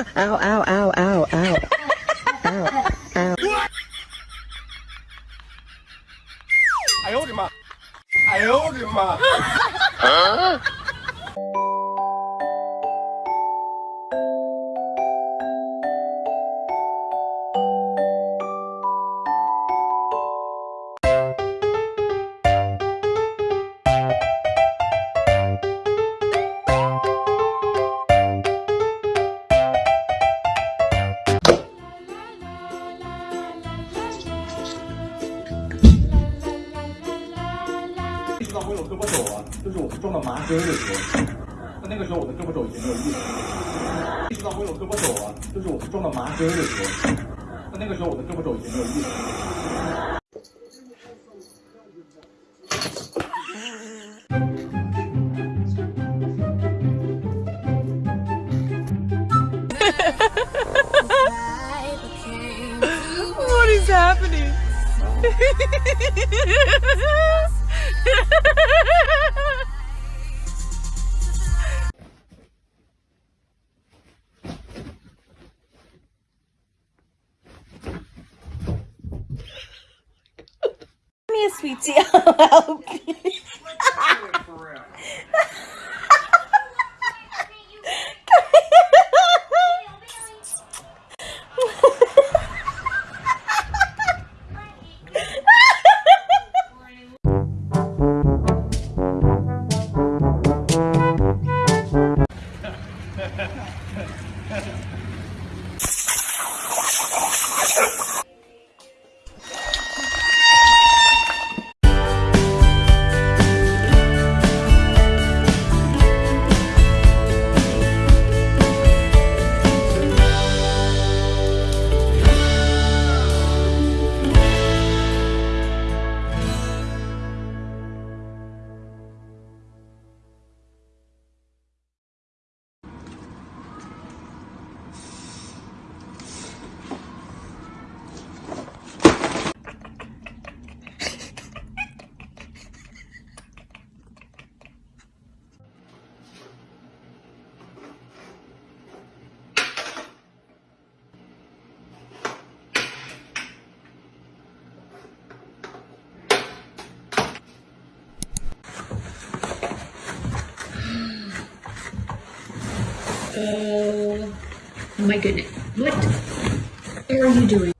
Ow, ow, ow, ow, ow. Ow, ow. 哎呦我的妈！哎呦我的妈！知追的时候，那那个时候我的胳膊肘已经没有力了。意识到我有胳膊肘啊，就是我是中了麻醉的时候，那那个时候我的胳膊肘已经没有力了。happening me a sweet tea. I'll help you. Oh my goodness. What are you doing?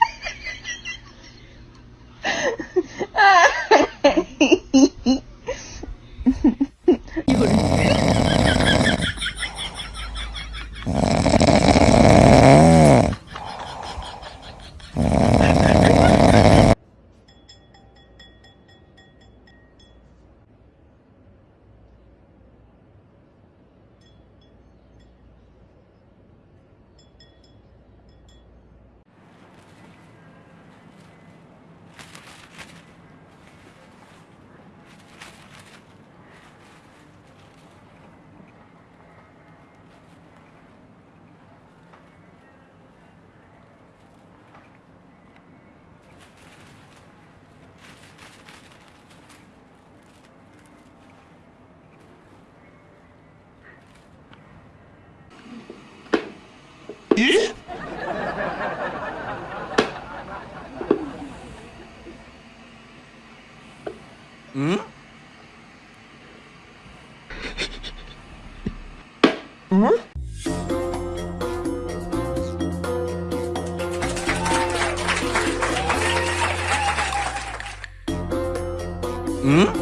예? 응? 응? 응?